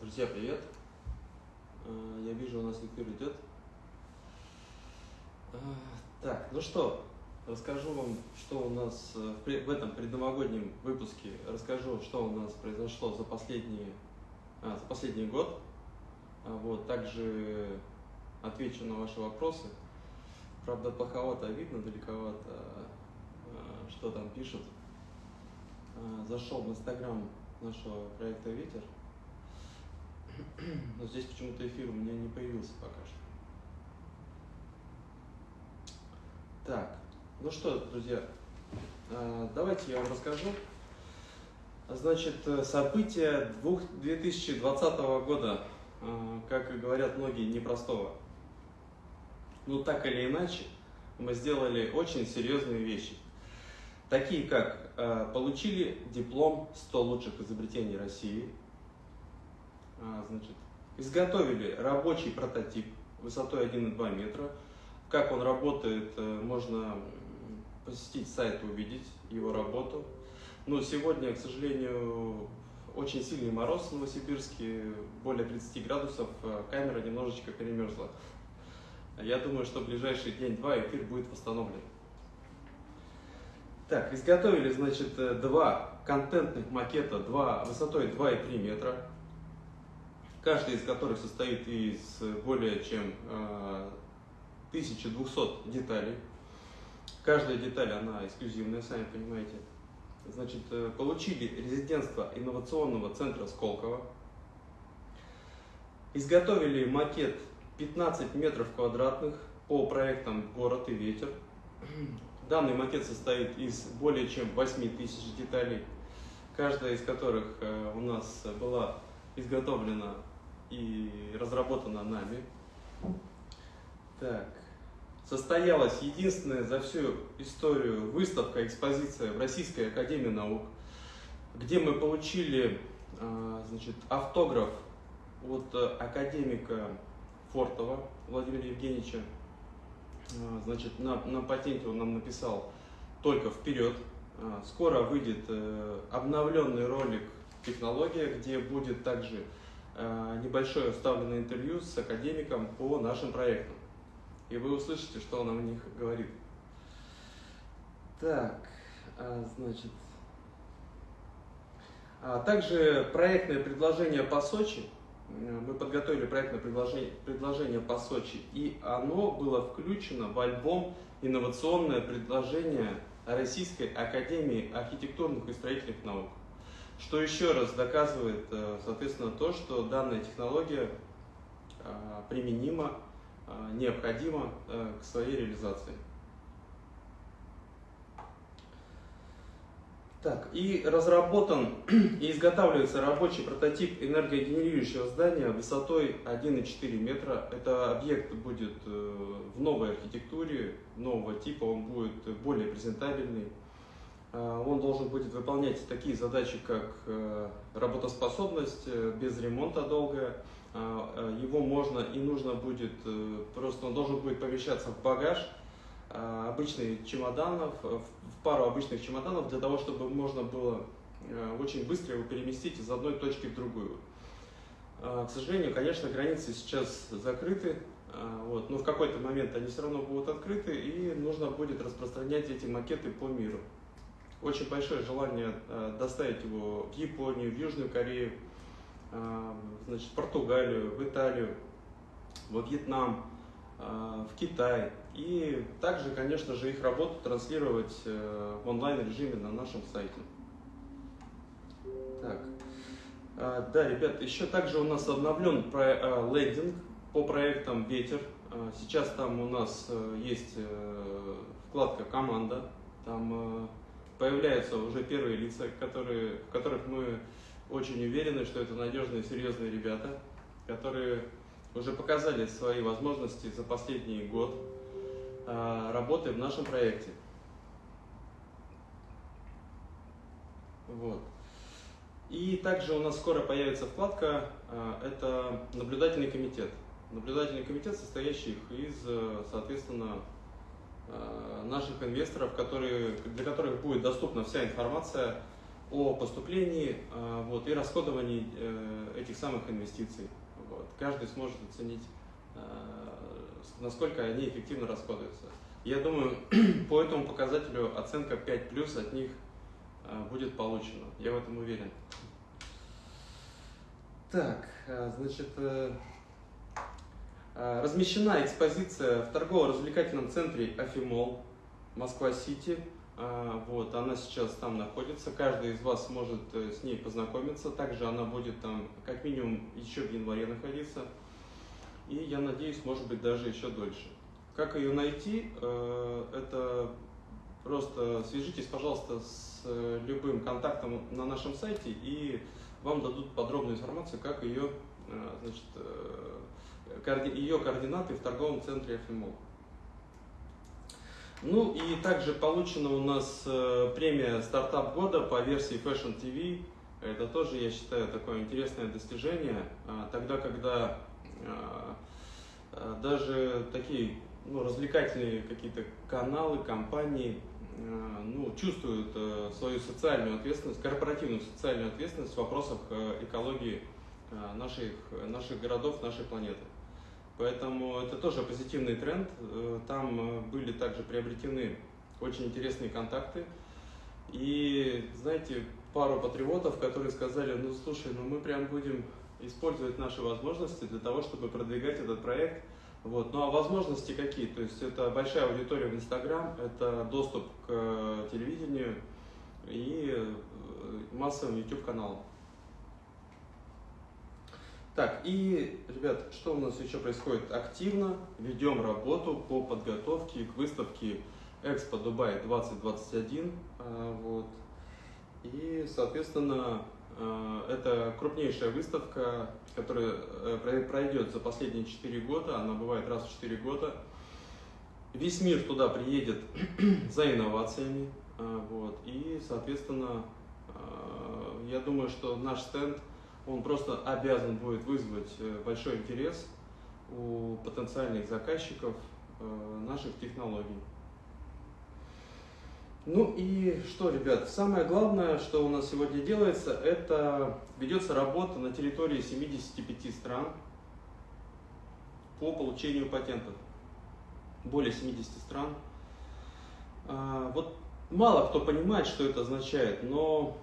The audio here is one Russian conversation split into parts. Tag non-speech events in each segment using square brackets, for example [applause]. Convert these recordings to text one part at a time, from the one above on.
Друзья, привет! А, Я вижу, у нас эфир идет. А, Так, ну что, расскажу вам, что у нас э, в этом предновогоднем выпуске. Расскажу, что у нас произошло за последний, а, за последний год. А, Вот, также отвечу на ваши вопросы. Правда, плоховато видно, далековато, что там пишут. Зашел в инстаграм нашего проекта «Ветер». Но здесь почему-то эфир у меня не появился пока что. Так, ну что, друзья, а, давайте я вам расскажу. Значит, э, события двух- 2020 года, а, как говорят многие, непростого. Ну, так или иначе, мы сделали очень серьезные вещи. Такие как э, получили диплом 100 лучших изобретений России, значит, изготовили рабочий прототип высотой 1,2 метра. Как он работает, э, можно посетить сайт увидеть его работу. Но сегодня, к сожалению, очень сильный мороз в Новосибирске, более 30 градусов, э, камера немножечко перемерзла. Я думаю, что в ближайший день-два эфир будет восстановлен. Так, изготовили, значит, э, два контентных макета, два, высотой 2,3 метра, каждый из которых состоит из более чем э, 1200 деталей. Каждая деталь, она эксклюзивная, сами понимаете. Значит, э, получили резидентство инновационного центра Сколково. Изготовили макет 15 метров квадратных по проектам «Город и ветер». [clears throat] Данный макет состоит из более чем 8 тысяч деталей, каждая из которых э, у нас была изготовлена и разработана нами. Так. Состоялась единственная за всю историю выставка, экспозиция в Российской Академии Наук, где мы получили э, значит, автограф от э, академика Фортова Владимира Евгеньевича. А, Значит, на, на патенте он нам написал только вперед. А, Скоро выйдет э, обновленный ролик «Технология», где будет также э, небольшое вставленное интервью с академиком по нашим проектам. И вы услышите, что он о них говорит. Так, а, значит. А также проектное предложение по Сочи. Э, Мы подготовили проектное предложение, предложение по Сочи, и оно было включено в альбом «Инновационное предложение Российской Академии архитектурных и строительных наук». Что еще раз доказывает, э, соответственно, то, что данная технология э, применима, э, необходима э, к своей реализации. Так, и разработан [clears throat] и изготавливается рабочий прототип энергогенерирующего здания высотой 1,4 метра. Это объект будет э, в новой архитектуре, нового типа, он будет более презентабельный. Э, Он должен будет выполнять такие задачи, как э, работоспособность э, без ремонта долгая. Э, Его можно и нужно будет, просто он должен будет помещаться в багаж, обычных чемоданов, в пару обычных чемоданов, для того, чтобы можно было очень быстро его переместить из одной точки в другую. К сожалению, конечно, границы сейчас закрыты, вот, но в какой-то момент они все равно будут открыты, и нужно будет распространять эти макеты по миру. Очень большое желание э, доставить его в Японию, в Южную Корею, э, значит, в Португалию, в Италию, во Вьетнам, э, в Китай. И также, конечно же, их работу транслировать в онлайн-режиме на нашем сайте. Так. Да, ребят, еще также у нас обновлен лендинг по проектам «Ветер». Сейчас там у нас есть вкладка «Команда». Там появляются уже первые лица, которые, в которых мы очень уверены, что это надежные, серьезные ребята, которые уже показали свои возможности за последний год а, работы в нашем проекте. Вот. И также у нас скоро появится вкладка, а, это наблюдательный комитет. Наблюдательный комитет, состоящий из, э, соответственно, наших инвесторов, которые, для которых будет доступна вся информация о поступлении вот, и расходовании этих самых инвестиций. Вот. Каждый сможет оценить, насколько они эффективно расходуются. Я думаю, [clears throat] по этому показателю оценка 5 плюс от них будет получена. Я в этом уверен. Так, значит, э, размещена экспозиция в торгово-развлекательном центре Афимол, Москва-Сити. Вот, она сейчас там находится, каждый из вас может э, с ней познакомиться. Также она будет там как минимум еще в январе находиться. И я надеюсь, может быть, даже еще дольше. Как ее найти? Э, это просто свяжитесь, пожалуйста, с любым контактом на нашем сайте и вам дадут подробную информацию, как ее, э, значит, э, ее координаты в торговом центре FMO. Ну и также получена у нас э, премия «Стартап года» по версии Fashion TV. Это тоже, я считаю, такое интересное достижение. А, тогда, когда даже такие ну, развлекательные какие-то каналы, компании ну, чувствуют э, свою социальную ответственность, корпоративную социальную ответственность в вопросах э, экологии наших, наших городов, нашей планеты. Поэтому это тоже позитивный тренд. Там были также приобретены очень интересные контакты. И, знаете, пару патриотов, которые сказали, ну, слушай, ну мы прям будем использовать наши возможности для того, чтобы продвигать этот проект – вот. Ну а возможности какие? То есть это большая аудитория в Инстаграм, это доступ к э, телевидению и э, массовым YouTube каналам. Так, и, ребят, что у нас еще происходит? Активно ведем работу по подготовке к выставке Экспо Дубай 2021. Э, вот. И, соответственно, Э, это крупнейшая выставка, которая э, пройдет за последние 4 года, она бывает раз в 4 года. Весь мир туда приедет [clears throat] за инновациями, э, вот, и, соответственно, я думаю, что наш стенд, он просто обязан будет вызвать большой интерес у потенциальных заказчиков наших технологий. Ну и что, ребят, самое главное, что у нас сегодня делается, это ведется работа на территории 75 стран по получению патентов. Более 70 стран. А, вот мало кто понимает, что это означает, но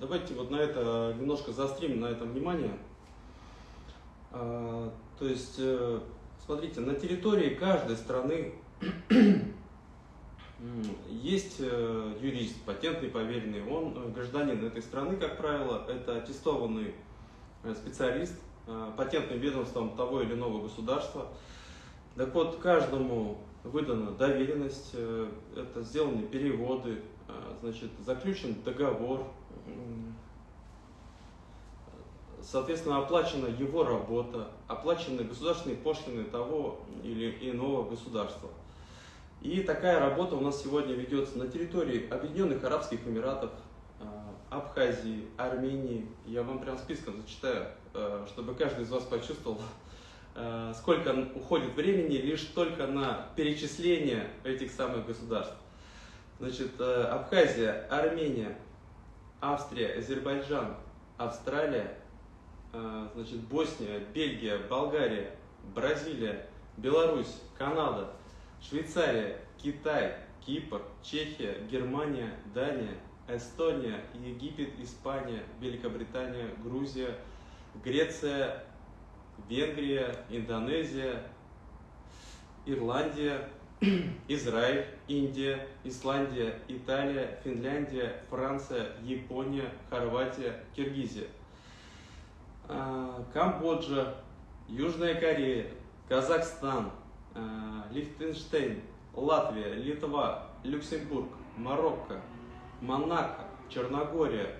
давайте вот на это немножко заострим на этом внимание. А, то есть, э, смотрите, на территории каждой страны [clears throat] есть э, юрист, патентный поверенный, он гражданин этой страны, как правило, это аттестованный э, специалист патентным ведомством того или иного государства. Так вот, каждому выдана доверенность, это сделаны переводы, значит, заключен договор, соответственно, оплачена его работа, оплачены государственные пошлины того или иного государства. И такая работа у нас сегодня ведется на территории Объединенных Арабских Эмиратов, а, Абхазии, Армении. Я вам прям списком зачитаю, а, чтобы каждый из вас почувствовал, а, сколько уходит времени лишь только на перечисление этих самых государств. Значит, Абхазия, Армения, Австрия, Азербайджан, Австралия, значит, Босния, Бельгия, Болгария, Бразилия, Беларусь, Канада – Швейцария, Китай, Кипр, Чехия, Германия, Дания, Эстония, Египет, Испания, Великобритания, Грузия, Греция, Венгрия, Индонезия, Ирландия, Израиль, Индия, Исландия, Италия, Финляндия, Франция, Япония, Хорватия, Киргизия, а, Камбоджа, Южная Корея, Казахстан, Э, Лихтенштейн, Латвия, Литва, Люксембург, Марокко, Монако, Черногория,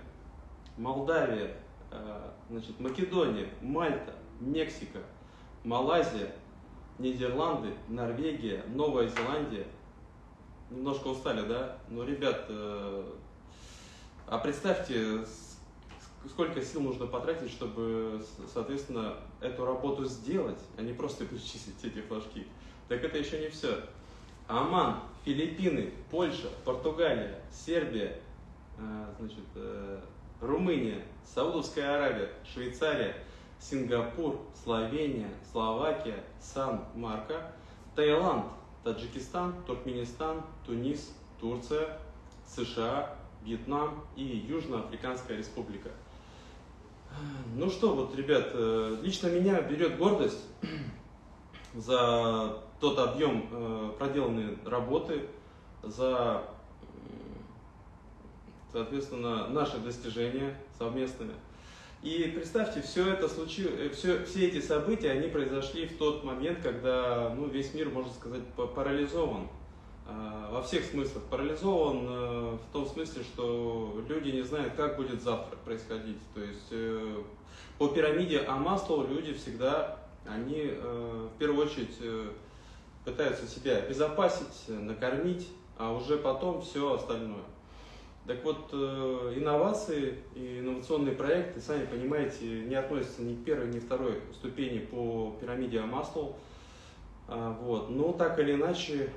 Молдавия, э, значит, Македония, Мальта, Мексика, Малайзия, Нидерланды, Норвегия, Новая Зеландия. Немножко устали, да? Но, ребят, э, а представьте, сколько сил нужно потратить, чтобы, соответственно, эту работу сделать, а не просто [laughs] перечислить эти флажки. Так это еще не все. Оман, Филиппины, Польша, Португалия, Сербия, э, значит, Румыния, Саудовская Аравия, Швейцария, Сингапур, Словения, Словакия, Сан-Марко, Таиланд, Таджикистан, Туркменистан, Тунис, Турция, США, Вьетнам и Южноафриканская республика. Ну что, вот, ребят, э, лично меня берет гордость [clears throat] за тот объем э, проделанной работы, за, соответственно, наши достижения совместными. И представьте, все это случилось, все, все эти события, они произошли в тот момент, когда ну, весь мир, можно сказать, парализован. А, во всех смыслах. Парализован э, в том смысле, что люди не знают, как будет завтра происходить. То есть э, по пирамиде Амаслоу люди всегда, они э, в первую очередь пытаются себя обезопасить, накормить, а уже потом все остальное. Так вот, инновации и инновационные проекты, сами понимаете, не относятся ни к первой, ни к второй ступени по пирамиде Амаслоу. А, вот. Но так или иначе,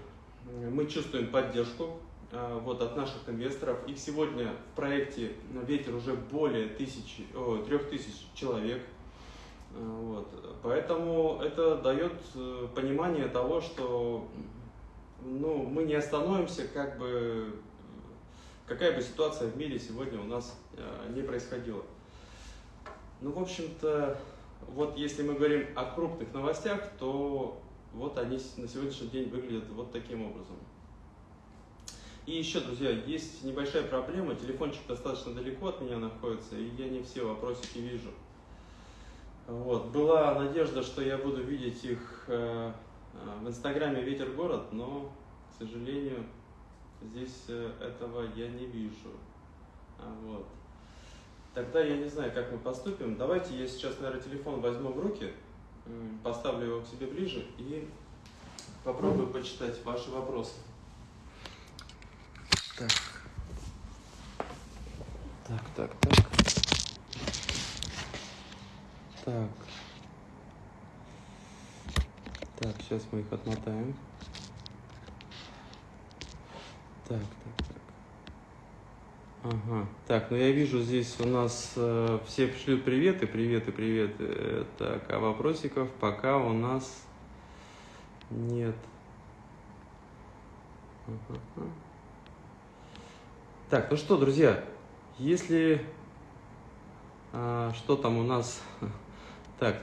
мы чувствуем поддержку а, вот, от наших инвесторов. Их сегодня в проекте «Ветер» уже более тысячи, о, трех тысяч человек. А, вот. Поэтому это дает э, понимание того, что ну, мы не остановимся, как бы, какая бы ситуация в мире сегодня у нас а, не происходила. Ну, в общем-то, вот если мы говорим о крупных новостях, то вот они на сегодняшний день выглядят вот таким образом. И еще, друзья, есть небольшая проблема. Телефончик достаточно далеко от меня находится, и я не все вопросики вижу. Вот. Была надежда, что я буду видеть их э, э, в инстаграме «Ветер город», но, к сожалению, здесь э, этого я не вижу. А, вот. Тогда я не знаю, как мы поступим. Давайте я сейчас, наверное, телефон возьму в руки поставлю его к себе ближе и попробую почитать ваши вопросы. Так. Так, так, так. Так. Так, сейчас мы их отмотаем. Так, так, так. Ага. Так, ну я вижу, здесь у нас э, все шлют приветы, приветы, приветы. Так, а вопросиков пока у нас нет. Ага. Так, ну что, друзья, если... А, что там у нас... [laughs] Так,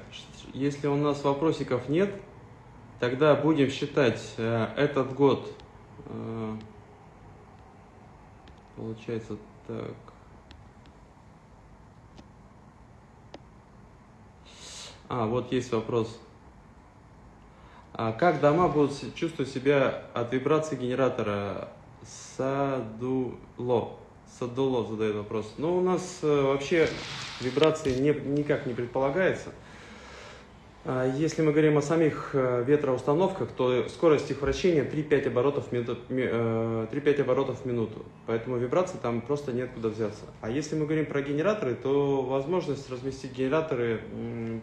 если у нас вопросиков нет, тогда будем считать а, этот год... А, получается так. А, вот есть вопрос. А как дома будут чувствовать себя от вибрации генератора? Садуло. Садуло задает вопрос. Ну, у нас э, вообще вибрации не, никак не предполагается. А если мы говорим о самих э, ветроустановках, то скорость их вращения 3-5 оборотов, в минуту, 3-5 оборотов в минуту. Поэтому вибрации там просто нет куда взяться. А если мы говорим про генераторы, то возможность разместить генераторы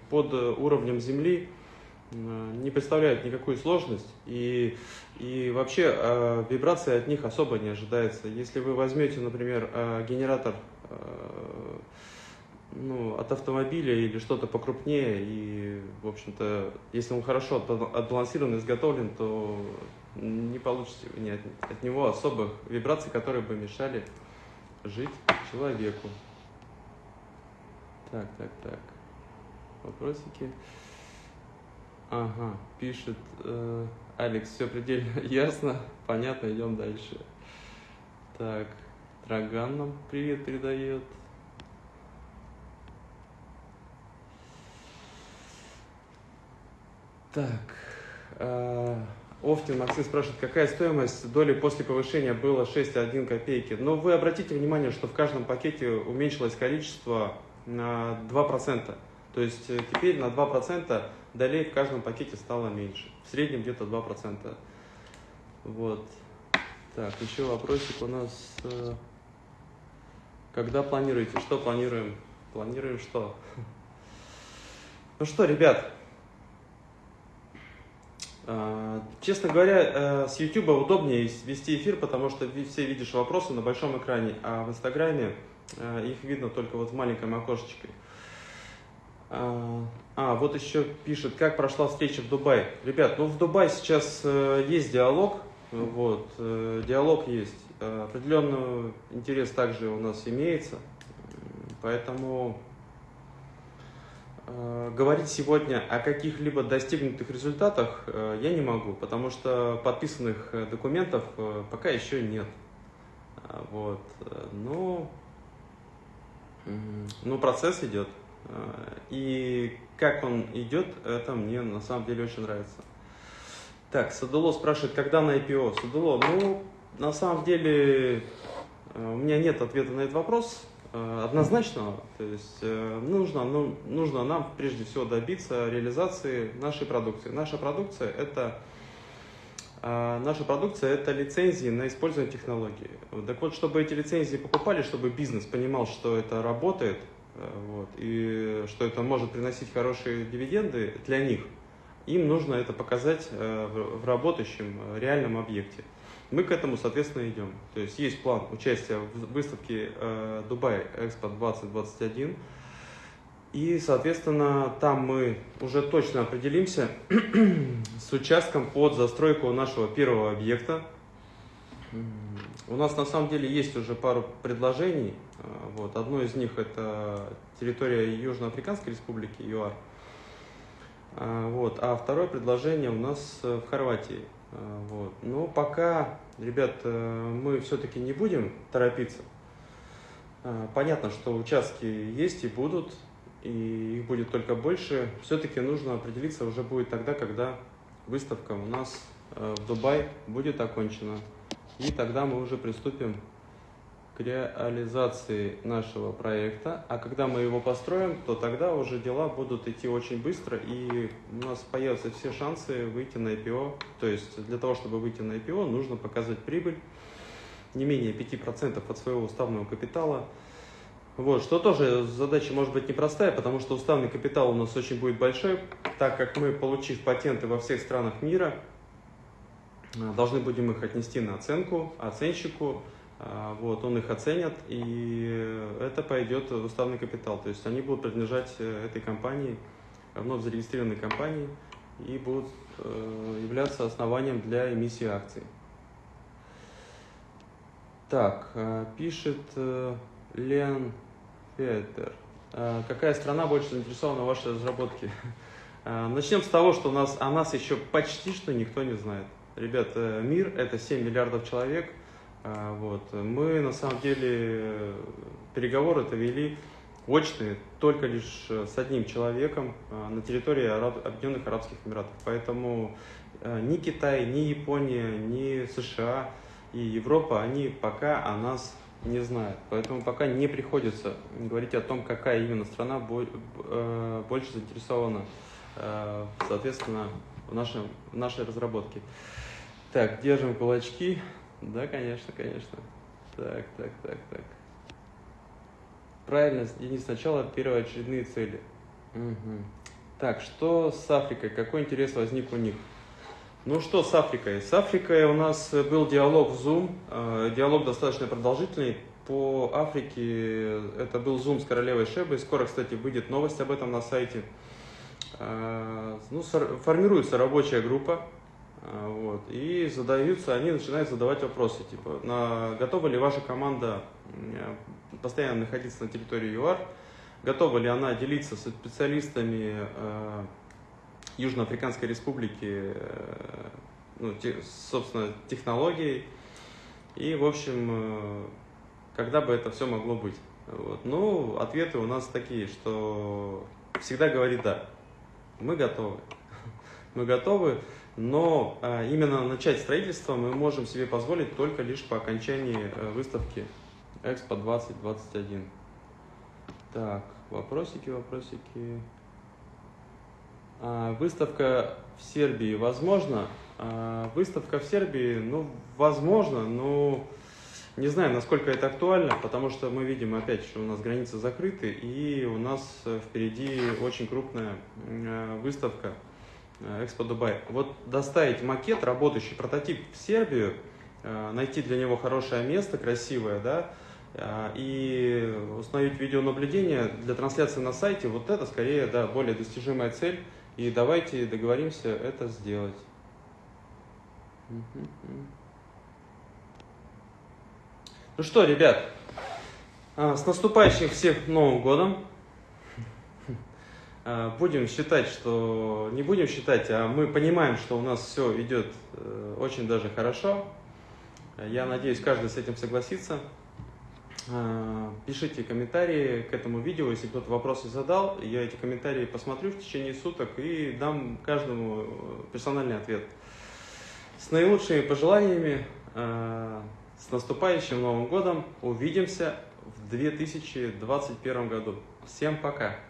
под уровнем земли не представляет никакую сложность. И, и вообще э, вибрации от них особо не ожидается. Если вы возьмете, например, э, генератор ну, от автомобиля или что-то покрупнее. И, в общем-то, если он хорошо отбалансирован, изготовлен, то не получите ни от, от него особых вибраций, которые бы мешали жить человеку. Так, так, так. Вопросики. Ага, пишет э, Алекс, все предельно [laughs] ясно, понятно, идем дальше. Так, Драган нам привет передает. Так. Э, Офтин Максим спрашивает, какая стоимость доли после повышения было 6,1 копейки. Но вы обратите внимание, что в каждом пакете уменьшилось количество на 2%. То есть э, теперь на 2% долей в каждом пакете стало меньше. В среднем где-то 2%. Вот. Так, еще вопросик у нас. Э, когда планируете? Что планируем? Планируем что? [laughs] Ну что, ребят, честно говоря, с YouTube удобнее вести эфир, потому что все видишь вопросы на большом экране, а в Инстаграме их видно только вот в маленьком окошечке. А, вот еще пишет, как прошла встреча в Дубае. Ребят, ну в Дубае сейчас э, есть диалог, вот, э, диалог есть. Э, определенный интерес также у нас имеется, поэтому э, говорить сегодня о каких-либо достигнутых результатах э, я не могу, потому что подписанных э, документов э, пока еще нет. А, вот, э, ну, ну процесс идет. Э, и как он идет, это мне на самом деле очень нравится. Так, Садуло спрашивает, когда на IPO? Садуло, ну, на самом деле, э, у меня нет ответа на этот вопрос э, однозначного. То есть нужно, ну, нужно нам прежде всего добиться реализации нашей продукции. Наша продукция это Наша продукция – это лицензии на использование технологий. Так вот, чтобы эти лицензии покупали, чтобы бизнес понимал, что это работает, Э, вот, и что это может приносить хорошие дивиденды для них, им нужно это показать э, в работающем э, реальном объекте. Мы к этому, соответственно, идем. То есть есть план участия в выставке Дубай Экспо 2021. И, соответственно, там мы уже точно определимся [clears throat] с участком под застройку нашего первого объекта. У нас на самом деле есть уже пару предложений а, вот. Одно из них это территория Южноафриканской республики, ЮАР. А, вот. А второе предложение у нас э, в Хорватии. А, вот. Но пока, ребят, э, мы все-таки не будем торопиться. Понятно, что участки есть и будут, и их будет только больше. Все-таки нужно определиться уже будет тогда, когда выставка у нас э, в Дубай будет окончена. И тогда мы уже приступим реализации нашего проекта, а когда мы его построим, то тогда уже дела будут идти очень быстро, и у нас появятся все шансы выйти на IPO. То есть для того, чтобы выйти на IPO, нужно показать прибыль не менее 5% от своего уставного капитала. Вот, что тоже задача может быть непростая, потому что уставный капитал у нас очень будет большой, так как мы, получив патенты во всех странах мира, должны будем их отнести на оценку оценщику, а, вот, он их оценит, и это пойдет в уставный капитал. То есть они будут принадлежать э, этой компании, вновь зарегистрированной компании, и будут э, являться основанием для эмиссии акций. Так, э, пишет Лен Фетер. Какая страна больше заинтересована в вашей разработке? [laughs] Начнем с того, что у нас, о нас еще почти что никто не знает. Ребят, мир это 7 миллиардов человек – а, вот. Мы на самом деле переговоры это вели очные только лишь с одним человеком а, на территории Араб... Объединенных Арабских Эмиратов. Поэтому а, ни Китай, ни Япония, ни США и Европа, они пока о нас не знают. Поэтому пока не приходится говорить о том, какая именно страна больше заинтересована, соответственно, в, нашем, в нашей разработке. Так, держим кулачки. Да, конечно, конечно. Так, так, так, так. Правильно, Денис, сначала первоочередные цели. Угу. Так, что с Африкой? Какой интерес возник у них? Ну что с Африкой? С Африкой у нас был диалог в Zoom. Э, диалог достаточно продолжительный. По Африке это был Zoom с королевой Шебой. Скоро, кстати, выйдет новость об этом на сайте. Э, ну, формируется рабочая группа а, вот. И задаются, они начинают задавать вопросы, типа, на, готова ли ваша команда постоянно находиться на территории ЮАР, готова ли она делиться со специалистами э, Южноафриканской Республики, э, ну, те, собственно, технологией, и, в общем, э, когда бы это все могло быть. Вот. Ну, ответы у нас такие, что всегда говорит «да». Мы готовы. [laughs] Мы готовы но а, именно начать строительство мы можем себе позволить только лишь по окончании э, выставки Экспо 2021. Так, вопросики, вопросики. А, выставка в Сербии возможно? А, выставка в Сербии, ну, возможно, но не знаю, насколько это актуально, потому что мы видим опять, что у нас границы закрыты, и у нас э, впереди очень крупная э, выставка Экспо Дубай. Вот доставить макет, работающий прототип в Сербию, э, найти для него хорошее место, красивое, да, э, и установить видеонаблюдение для трансляции на сайте, вот это скорее, да, более достижимая цель. И давайте договоримся это сделать. Ну что, ребят, а, с наступающим всех Новым годом. А, будем считать, что... Не будем считать, а мы понимаем, что у нас все идет э, очень даже хорошо. Я надеюсь, каждый с этим согласится. А, пишите комментарии к этому видео, если кто-то вопросы задал. Я эти комментарии посмотрю в течение суток и дам каждому персональный ответ. С наилучшими пожеланиями, с наступающим Новым годом. Увидимся в 2021 году. Всем пока!